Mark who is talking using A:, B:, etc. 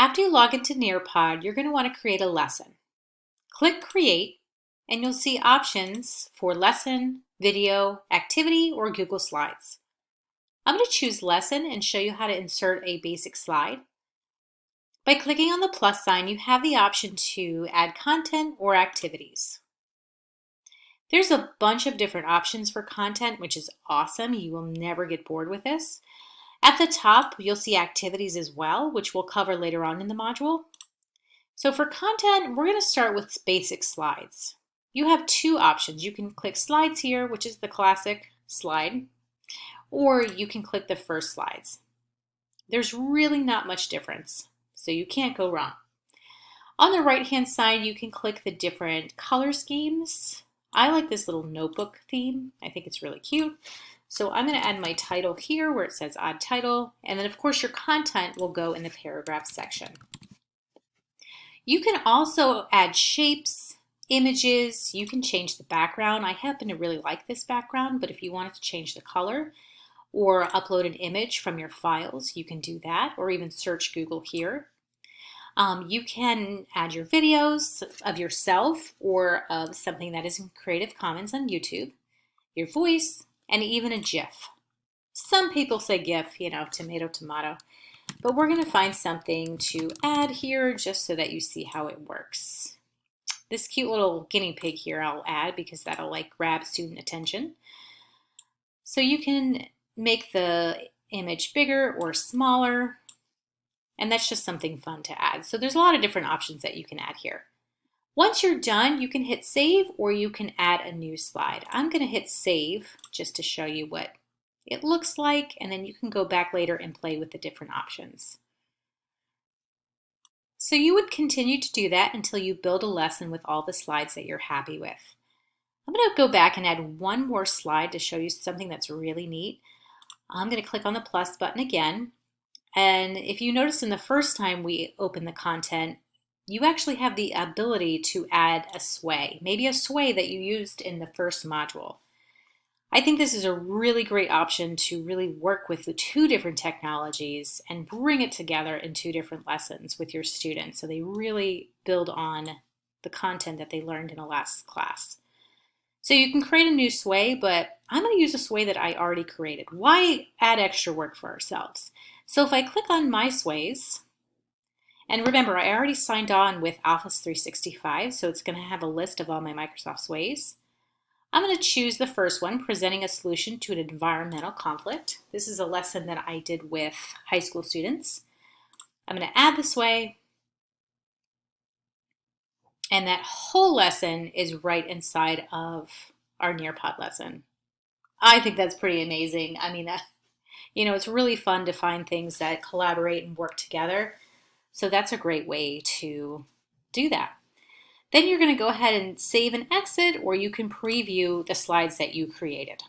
A: After you log into Nearpod, you're going to want to create a lesson. Click Create, and you'll see options for lesson, video, activity, or Google Slides. I'm going to choose Lesson and show you how to insert a basic slide. By clicking on the plus sign, you have the option to add content or activities. There's a bunch of different options for content, which is awesome. You will never get bored with this. At the top, you'll see activities as well, which we'll cover later on in the module. So for content, we're going to start with basic slides. You have two options. You can click slides here, which is the classic slide, or you can click the first slides. There's really not much difference, so you can't go wrong. On the right hand side, you can click the different color schemes. I like this little notebook theme. I think it's really cute. So I'm going to add my title here where it says add title. And then of course your content will go in the paragraph section. You can also add shapes, images. You can change the background. I happen to really like this background, but if you wanted to change the color or upload an image from your files, you can do that or even search Google here. Um, you can add your videos of yourself or of something that is in Creative Commons on YouTube, your voice, and even a GIF. Some people say GIF, you know, tomato, tomato, but we're going to find something to add here just so that you see how it works. This cute little guinea pig here I'll add because that'll like grab student attention. So you can make the image bigger or smaller and that's just something fun to add. So there's a lot of different options that you can add here. Once you're done, you can hit save or you can add a new slide. I'm going to hit save just to show you what it looks like, and then you can go back later and play with the different options. So you would continue to do that until you build a lesson with all the slides that you're happy with. I'm going to go back and add one more slide to show you something that's really neat. I'm going to click on the plus button again. And if you notice in the first time we open the content, you actually have the ability to add a sway, maybe a sway that you used in the first module. I think this is a really great option to really work with the two different technologies and bring it together in two different lessons with your students so they really build on the content that they learned in the last class. So you can create a new sway, but I'm going to use a sway that I already created. Why add extra work for ourselves? So if I click on My Sways, and remember, I already signed on with Office 365, so it's going to have a list of all my Microsoft Sways. I'm going to choose the first one, Presenting a Solution to an Environmental Conflict. This is a lesson that I did with high school students. I'm going to add this Sway, and that whole lesson is right inside of our Nearpod lesson. I think that's pretty amazing. I mean, that you know, it's really fun to find things that collaborate and work together. So that's a great way to do that. Then you're going to go ahead and save and exit, or you can preview the slides that you created.